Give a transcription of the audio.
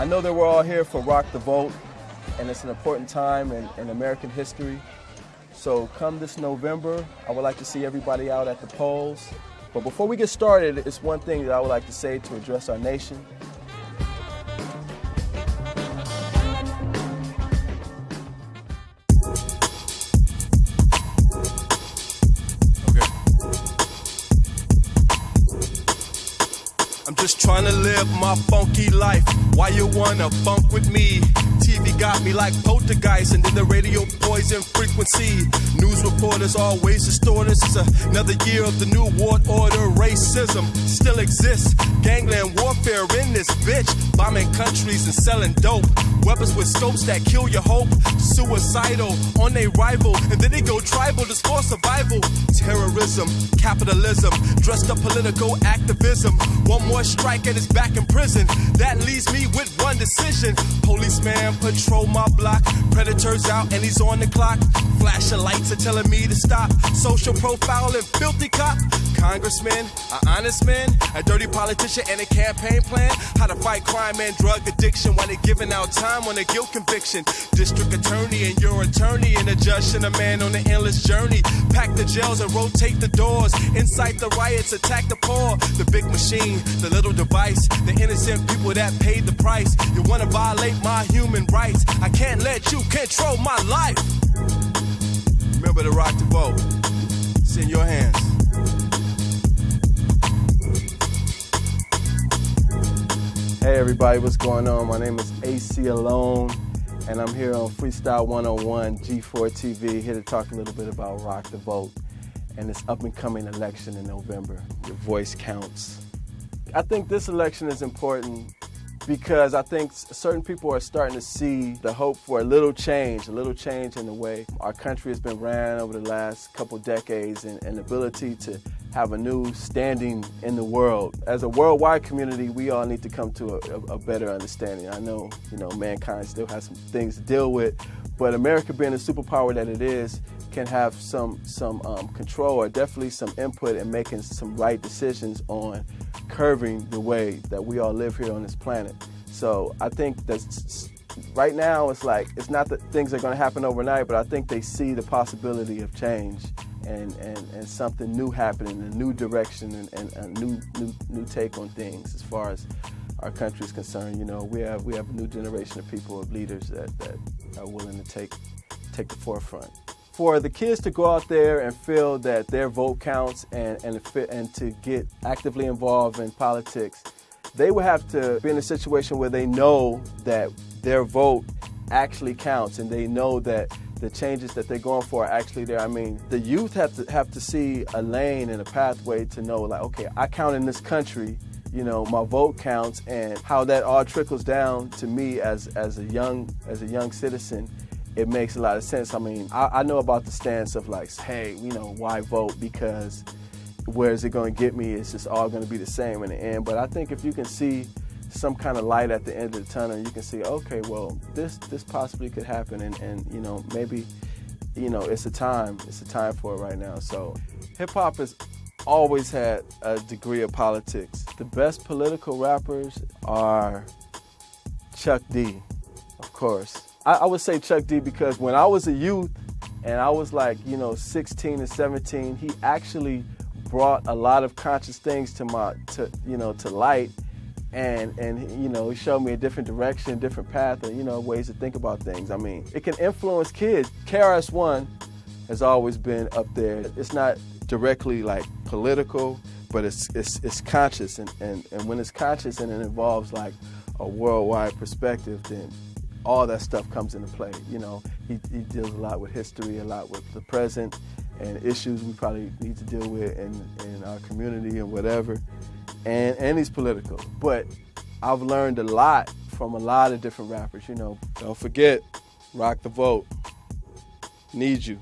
I know that we're all here for Rock the Vote, and it's an important time in, in American history. So come this November, I would like to see everybody out at the polls. But before we get started, it's one thing that I would like to say to address our nation. I'm just trying to live my funky life. Why you wanna funk with me? TV got me like poltergeist, and then the radio poison frequency. News reporters always distort us. It's another year of the new world order. Racism still exists. Gangland warfare in this bitch. Bombing countries and selling dope. Weapons with scopes that kill your hope. Suicidal on a rival, and then they go tribal just for survival. Terrorism, capitalism, dressed up political activism. One more strike and it's back in prison. That leaves me with one decision. Policeman patrol my block. Predators out and he's on the clock. Flashing lights are telling me to stop. Social profile and filthy cop. Congressman, an honest man, a dirty politician and a campaign plan. How to fight crime and drug addiction while they're giving out time on a guilt conviction. District attorney and your attorney and a judge and a man on an endless journey. Pack the jails and rotate the doors. Incite the riots, attack the poor. The big machine, the little device, the innocent people that paid the price. You wanna violate my human rights? I can't let you control my life. Remember to rock the. It's in your hands. Hey everybody, what's going on? My name is Aceyalone, and I'm here on Freestyle 101 G4 TV, here to talk a little bit about Rock the Vote and this up and coming election in November. Your voice counts. I think this election is important because I think certain people are starting to see the hope for a little change, a little change in the way our country has been ran over the last couple decades and an ability to have a new standing in the world. As a worldwide community, we all need to come to a, a, better understanding. I know, you know, mankind still has some things to deal with, but America being the superpower that it is, can have some some um, control or definitely some input in making some right decisions on curving the way that we all live here on this planet. So I think that right now it's like it's not that things are going to happen overnight, but I think they see the possibility of change and, and, and something new happening, a new direction and, and a new, new new take on things as far as our country is concerned. You know, we have we have a new generation of people of leaders that, that are willing to take take the forefront for the kids to go out there and feel that their vote counts and, and, and to get actively involved in politics, they would have to be in a situation where they know that their vote actually counts and they know that the changes that they're going for are actually there. I mean, the youth have to have to see a lane and a pathway to know like, okay, I count in this country, you know, my vote counts and how that all trickles down to me as as a young as a young citizen it makes a lot of sense. I mean, I, I, know about the stance of like, hey, you know, why vote? Because where is it going to get me? It's just all going to be the same in the end. But I think if you can see some kind of light at the end of the tunnel, you can see, okay, well, this this possibly could happen, and, and you know, maybe, you know, it's a time, it's a time for it right now. So, hip hop has always had a degree of politics. The best political rappers are Chuck D, of course. I, I would say Chuck D because when I was a youth and I was like, you know, 16 and 17, he actually brought a lot of conscious things to my, to, you know, to light and and you know he showed me a different direction different path and you know ways to think about things i mean it can influence kids KRS-One has always been up there it's not directly like political but it's it's, it's conscious and, and and when it's conscious and it involves like a worldwide perspective then all that stuff comes into play. You know, he, he deals a lot with history, a lot with the present, and issues we probably need to deal with in, in our community and whatever. And, and he's political. But I've learned a lot from a lot of different rappers, you know. Don't forget, rock the vote. Need you.